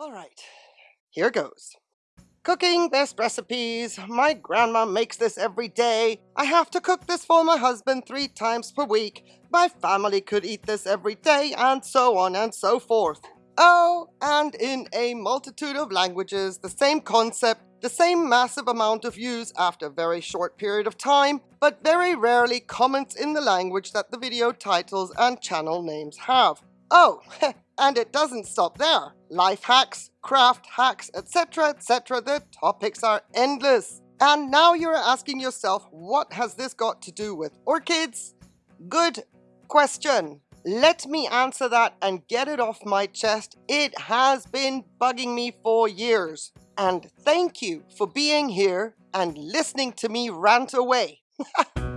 All right, here goes. Cooking best recipes. My grandma makes this every day. I have to cook this for my husband three times per week. My family could eat this every day, and so on and so forth. Oh, and in a multitude of languages, the same concept, the same massive amount of views after a very short period of time, but very rarely comments in the language that the video titles and channel names have. Oh, and it doesn't stop there. Life hacks, craft hacks, etc., etc. The topics are endless. And now you're asking yourself, what has this got to do with orchids? Good question. Let me answer that and get it off my chest. It has been bugging me for years. And thank you for being here and listening to me rant away.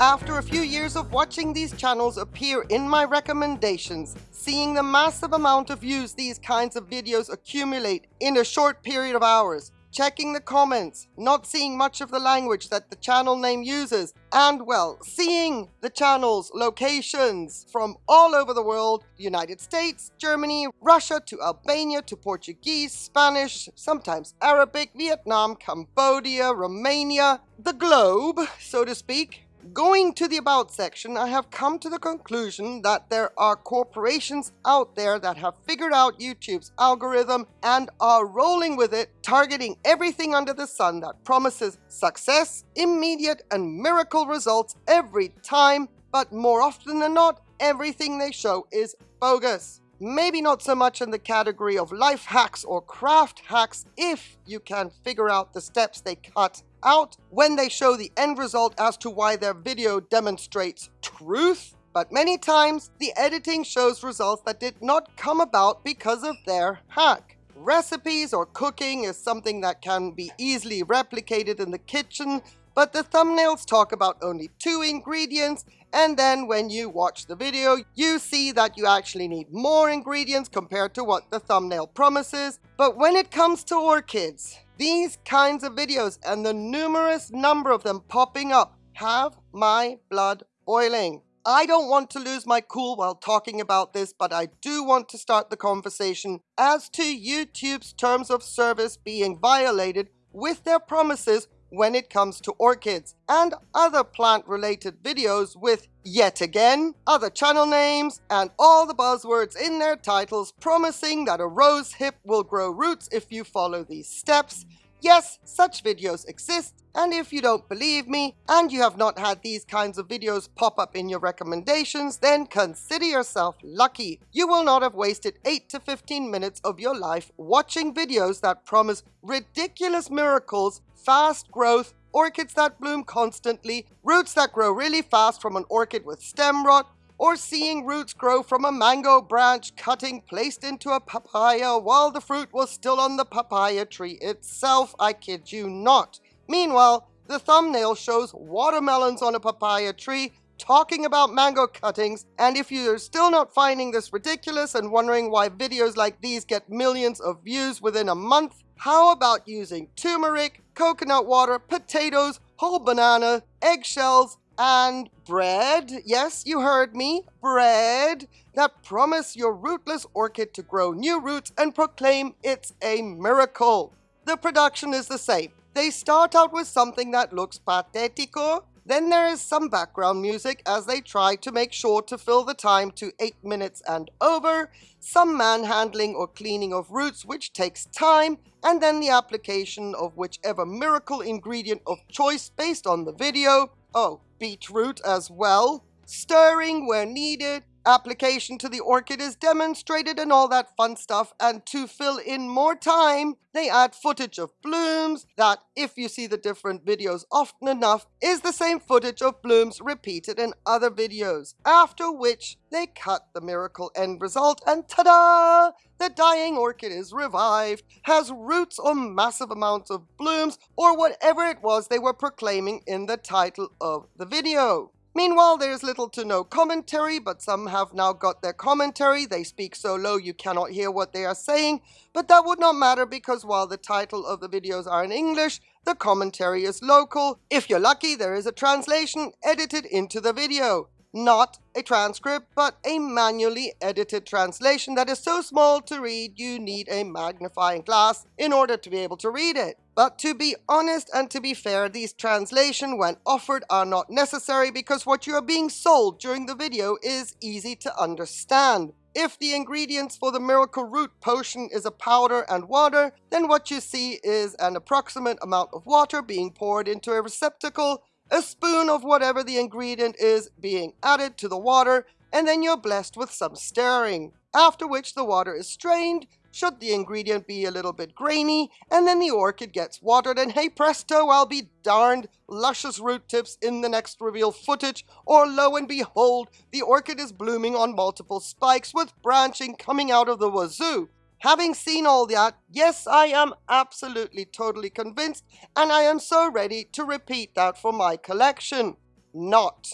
After a few years of watching these channels appear in my recommendations, seeing the massive amount of views these kinds of videos accumulate in a short period of hours, checking the comments, not seeing much of the language that the channel name uses, and well, seeing the channel's locations from all over the world, United States, Germany, Russia to Albania to Portuguese, Spanish, sometimes Arabic, Vietnam, Cambodia, Romania, the globe, so to speak, Going to the About section, I have come to the conclusion that there are corporations out there that have figured out YouTube's algorithm and are rolling with it, targeting everything under the sun that promises success, immediate and miracle results every time, but more often than not, everything they show is bogus. Maybe not so much in the category of life hacks or craft hacks if you can figure out the steps they cut out when they show the end result as to why their video demonstrates truth, but many times the editing shows results that did not come about because of their hack. Recipes or cooking is something that can be easily replicated in the kitchen, but the thumbnails talk about only two ingredients and then when you watch the video, you see that you actually need more ingredients compared to what the thumbnail promises. But when it comes to orchids, these kinds of videos and the numerous number of them popping up have my blood boiling. I don't want to lose my cool while talking about this, but I do want to start the conversation as to YouTube's terms of service being violated with their promises when it comes to orchids and other plant related videos with yet again other channel names and all the buzzwords in their titles promising that a rose hip will grow roots if you follow these steps. Yes, such videos exist, and if you don't believe me, and you have not had these kinds of videos pop up in your recommendations, then consider yourself lucky. You will not have wasted 8 to 15 minutes of your life watching videos that promise ridiculous miracles fast growth, orchids that bloom constantly, roots that grow really fast from an orchid with stem rot, or seeing roots grow from a mango branch cutting placed into a papaya while the fruit was still on the papaya tree itself, I kid you not. Meanwhile, the thumbnail shows watermelons on a papaya tree talking about mango cuttings, and if you're still not finding this ridiculous and wondering why videos like these get millions of views within a month, how about using turmeric, coconut water, potatoes, whole banana, eggshells, and bread, yes, you heard me, bread, that promise your rootless orchid to grow new roots and proclaim it's a miracle. The production is the same. They start out with something that looks patetico, then there is some background music as they try to make sure to fill the time to 8 minutes and over, some manhandling or cleaning of roots which takes time, and then the application of whichever miracle ingredient of choice based on the video, oh, beetroot as well, stirring where needed, application to the orchid is demonstrated and all that fun stuff and to fill in more time they add footage of blooms that if you see the different videos often enough is the same footage of blooms repeated in other videos. After which they cut the miracle end result and ta-da! The dying orchid is revived has roots or massive amounts of blooms or whatever it was they were proclaiming in the title of the video Meanwhile, there's little to no commentary, but some have now got their commentary. They speak so low you cannot hear what they are saying, but that would not matter because while the title of the videos are in English, the commentary is local. If you're lucky, there is a translation edited into the video not a transcript, but a manually edited translation that is so small to read you need a magnifying glass in order to be able to read it. But to be honest and to be fair, these translation when offered are not necessary because what you are being sold during the video is easy to understand. If the ingredients for the miracle root potion is a powder and water, then what you see is an approximate amount of water being poured into a receptacle a spoon of whatever the ingredient is being added to the water, and then you're blessed with some stirring. After which the water is strained, should the ingredient be a little bit grainy, and then the orchid gets watered, and hey presto, I'll be darned, luscious root tips in the next reveal footage, or lo and behold, the orchid is blooming on multiple spikes with branching coming out of the wazoo. Having seen all that, yes, I am absolutely totally convinced, and I am so ready to repeat that for my collection. Not.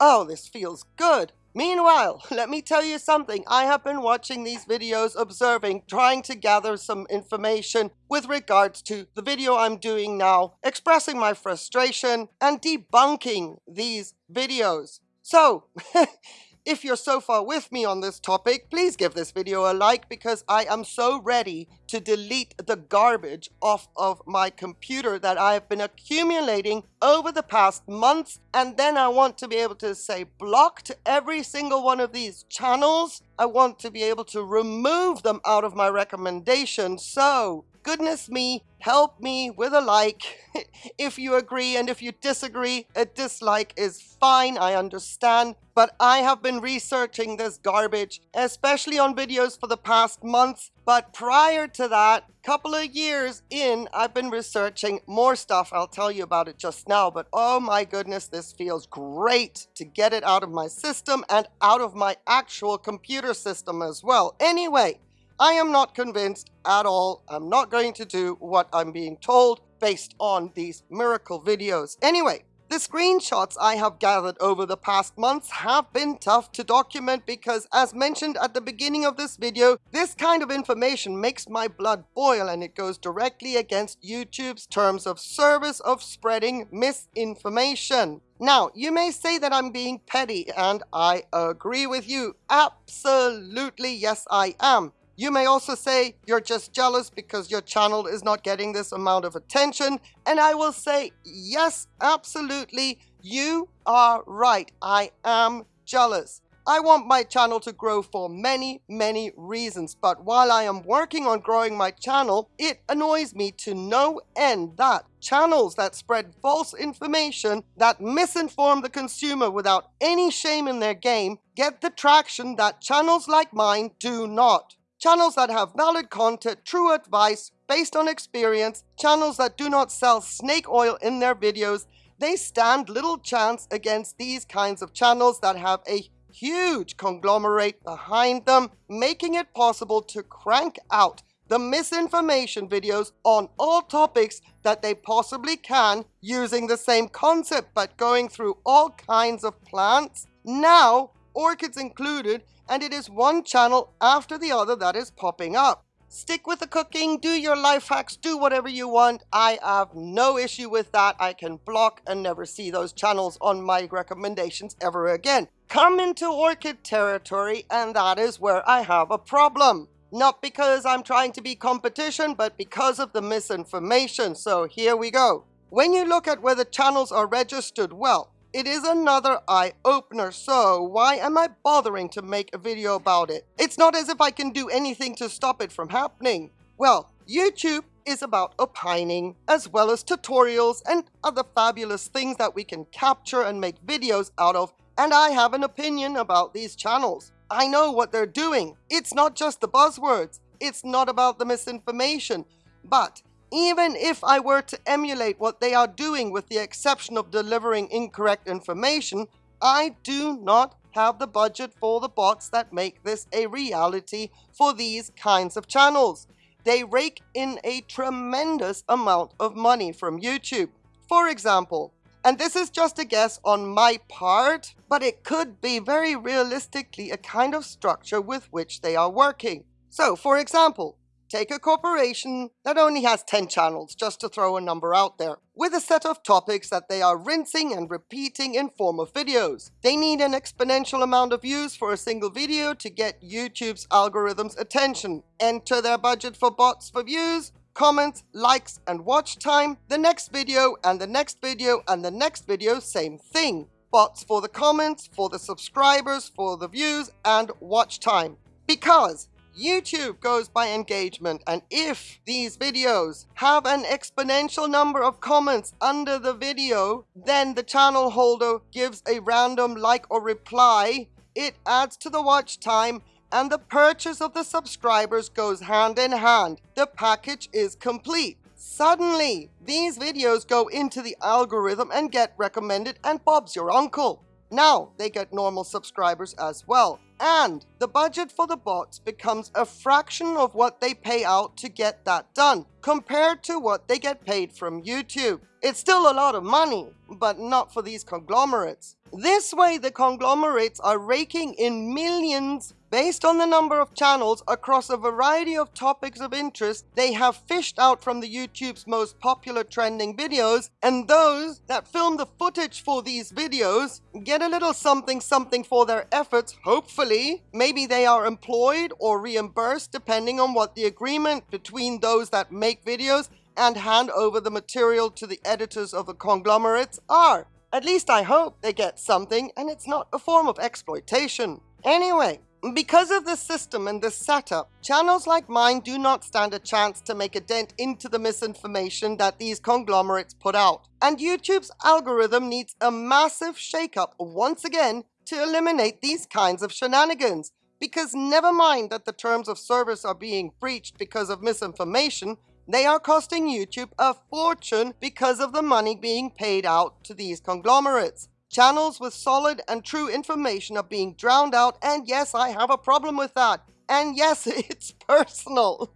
Oh, this feels good. Meanwhile, let me tell you something. I have been watching these videos, observing, trying to gather some information with regards to the video I'm doing now, expressing my frustration and debunking these videos. So, If you're so far with me on this topic, please give this video a like because I am so ready to delete the garbage off of my computer that I have been accumulating over the past months. And then I want to be able to say block to every single one of these channels. I want to be able to remove them out of my recommendations. So goodness me, help me with a like if you agree and if you disagree, a dislike is fine, I understand. But I have been researching this garbage, especially on videos for the past months. But prior to that, couple of years in, I've been researching more stuff. I'll tell you about it just now. But oh my goodness, this feels great to get it out of my system and out of my actual computer system as well. Anyway, I am not convinced at all. I'm not going to do what I'm being told based on these miracle videos. Anyway, the screenshots I have gathered over the past months have been tough to document because as mentioned at the beginning of this video, this kind of information makes my blood boil and it goes directly against YouTube's terms of service of spreading misinformation. Now, you may say that I'm being petty and I agree with you. Absolutely, yes I am. You may also say you're just jealous because your channel is not getting this amount of attention. And I will say, yes, absolutely, you are right. I am jealous. I want my channel to grow for many, many reasons, but while I am working on growing my channel, it annoys me to no end that channels that spread false information that misinform the consumer without any shame in their game get the traction that channels like mine do not. Channels that have valid content, true advice, based on experience, channels that do not sell snake oil in their videos, they stand little chance against these kinds of channels that have a huge conglomerate behind them, making it possible to crank out the misinformation videos on all topics that they possibly can using the same concept but going through all kinds of plants. Now, orchids included, and it is one channel after the other that is popping up. Stick with the cooking, do your life hacks, do whatever you want. I have no issue with that. I can block and never see those channels on my recommendations ever again. Come into orchid territory and that is where I have a problem. Not because I'm trying to be competition, but because of the misinformation. So here we go. When you look at where the channels are registered, well, it is another eye-opener, so why am I bothering to make a video about it? It's not as if I can do anything to stop it from happening. Well, YouTube is about opining, as well as tutorials and other fabulous things that we can capture and make videos out of, and I have an opinion about these channels. I know what they're doing. It's not just the buzzwords. It's not about the misinformation. But even if I were to emulate what they are doing with the exception of delivering incorrect information, I do not have the budget for the bots that make this a reality for these kinds of channels. They rake in a tremendous amount of money from YouTube. For example, And this is just a guess on my part, but it could be very realistically a kind of structure with which they are working. So, for example, Take a corporation that only has 10 channels, just to throw a number out there, with a set of topics that they are rinsing and repeating in form of videos. They need an exponential amount of views for a single video to get YouTube's algorithm's attention. Enter their budget for bots for views, comments, likes, and watch time. The next video, and the next video, and the next video, same thing. Bots for the comments, for the subscribers, for the views, and watch time. Because YouTube goes by engagement and if these videos have an exponential number of comments under the video, then the channel holder gives a random like or reply, it adds to the watch time and the purchase of the subscribers goes hand in hand. The package is complete. Suddenly, these videos go into the algorithm and get recommended and Bob's your uncle. Now they get normal subscribers as well. And the budget for the bots becomes a fraction of what they pay out to get that done, compared to what they get paid from YouTube. It's still a lot of money, but not for these conglomerates. This way the conglomerates are raking in millions Based on the number of channels across a variety of topics of interest, they have fished out from the YouTube's most popular trending videos, and those that film the footage for these videos get a little something something for their efforts, hopefully. Maybe they are employed or reimbursed depending on what the agreement between those that make videos and hand over the material to the editors of the conglomerates are. At least I hope they get something and it's not a form of exploitation. Anyway, because of this system and this setup, channels like mine do not stand a chance to make a dent into the misinformation that these conglomerates put out. And YouTube's algorithm needs a massive shakeup once again to eliminate these kinds of shenanigans. Because never mind that the terms of service are being breached because of misinformation, they are costing YouTube a fortune because of the money being paid out to these conglomerates. Channels with solid and true information are being drowned out, and yes, I have a problem with that. And yes, it's personal.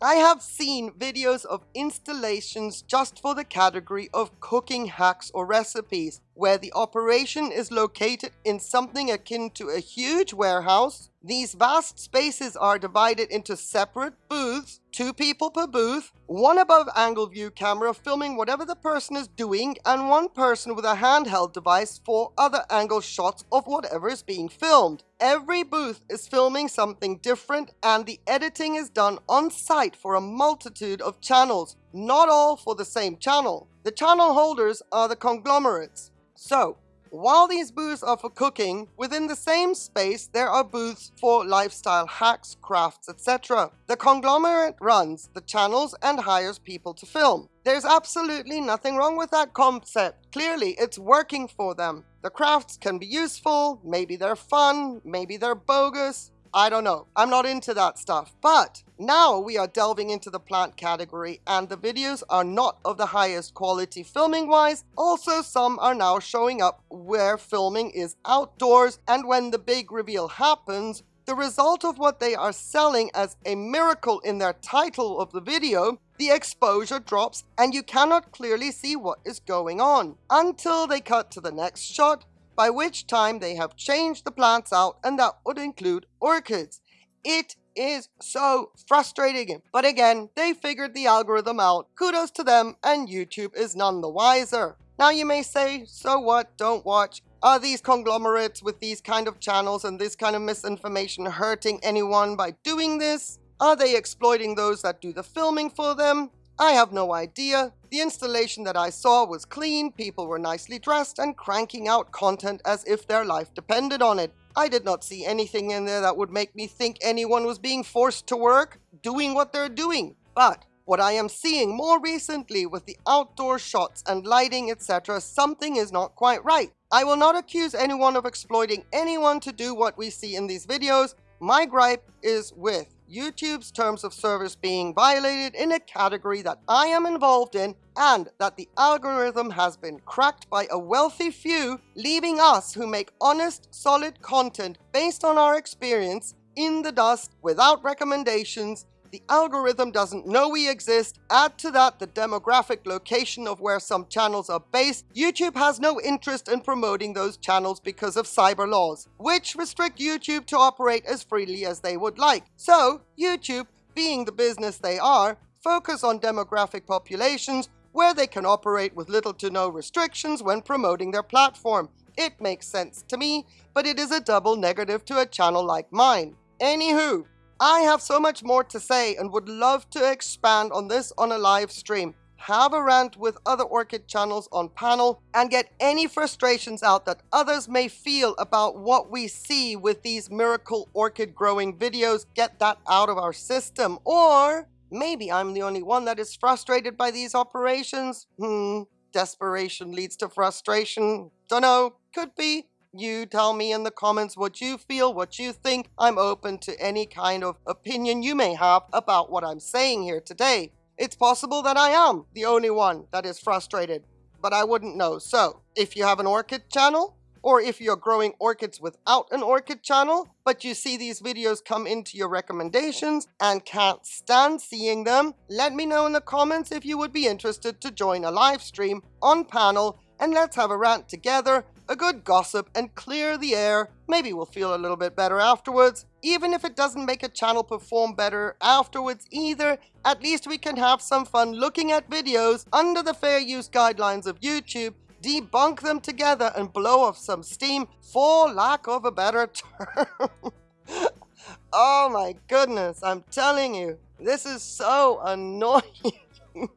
I have seen videos of installations just for the category of cooking hacks or recipes, where the operation is located in something akin to a huge warehouse. These vast spaces are divided into separate booths, two people per booth, one above angle view camera filming whatever the person is doing, and one person with a handheld device for other angle shots of whatever is being filmed. Every booth is filming something different and the editing is done on site for a multitude of channels, not all for the same channel. The channel holders are the conglomerates. So, while these booths are for cooking, within the same space there are booths for lifestyle hacks, crafts, etc. The conglomerate runs the channels and hires people to film. There's absolutely nothing wrong with that concept. Clearly, it's working for them. The crafts can be useful, maybe they're fun, maybe they're bogus, I don't know. I'm not into that stuff. But now we are delving into the plant category and the videos are not of the highest quality filming wise. Also, some are now showing up where filming is outdoors and when the big reveal happens, the result of what they are selling as a miracle in their title of the video, the exposure drops and you cannot clearly see what is going on until they cut to the next shot by which time they have changed the plants out and that would include orchids. It is so frustrating. But again, they figured the algorithm out. Kudos to them and YouTube is none the wiser. Now you may say, so what, don't watch. Are these conglomerates with these kind of channels and this kind of misinformation hurting anyone by doing this? Are they exploiting those that do the filming for them? I have no idea. The installation that I saw was clean, people were nicely dressed and cranking out content as if their life depended on it. I did not see anything in there that would make me think anyone was being forced to work, doing what they're doing. But what I am seeing more recently with the outdoor shots and lighting etc. something is not quite right. I will not accuse anyone of exploiting anyone to do what we see in these videos. My gripe is with YouTube's terms of service being violated in a category that I am involved in and that the algorithm has been cracked by a wealthy few, leaving us who make honest, solid content based on our experience in the dust without recommendations, The algorithm doesn't know we exist. Add to that the demographic location of where some channels are based. YouTube has no interest in promoting those channels because of cyber laws, which restrict YouTube to operate as freely as they would like. So, YouTube, being the business they are, focus on demographic populations where they can operate with little to no restrictions when promoting their platform. It makes sense to me, but it is a double negative to a channel like mine. Anywho, I have so much more to say and would love to expand on this on a live stream. Have a rant with other Orchid channels on panel and get any frustrations out that others may feel about what we see with these miracle orchid growing videos. Get that out of our system. Or maybe I'm the only one that is frustrated by these operations. Hmm, desperation leads to frustration. Dunno, could be. You tell me in the comments what you feel, what you think. I'm open to any kind of opinion you may have about what I'm saying here today. It's possible that I am the only one that is frustrated, but I wouldn't know. So, if you have an orchid channel, or if you're growing orchids without an orchid channel, but you see these videos come into your recommendations and can't stand seeing them, let me know in the comments if you would be interested to join a live stream on panel and let's have a rant together, a good gossip, and clear the air. Maybe we'll feel a little bit better afterwards. Even if it doesn't make a channel perform better afterwards either, at least we can have some fun looking at videos under the fair use guidelines of YouTube, debunk them together, and blow off some steam, for lack of a better term. oh my goodness, I'm telling you, this is so annoying.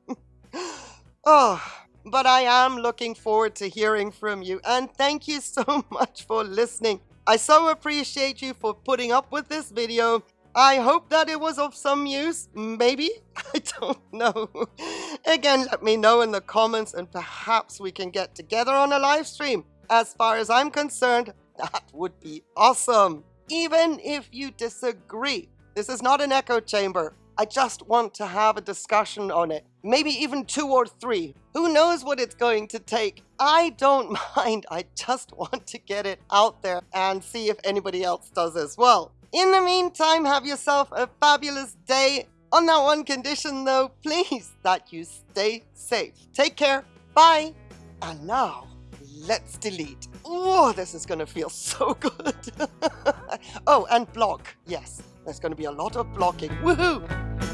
oh, but I am looking forward to hearing from you. And thank you so much for listening. I so appreciate you for putting up with this video. I hope that it was of some use. Maybe? I don't know. Again, let me know in the comments and perhaps we can get together on a live stream. As far as I'm concerned, that would be awesome. Even if you disagree. This is not an echo chamber. I just want to have a discussion on it. Maybe even two or three. Who knows what it's going to take? I don't mind. I just want to get it out there and see if anybody else does as well. In the meantime, have yourself a fabulous day. On that one condition though, please, that you stay safe. Take care. Bye. And now, let's delete. Oh, this is gonna feel so good. oh, and block. Yes, there's gonna be a lot of blocking. Woohoo!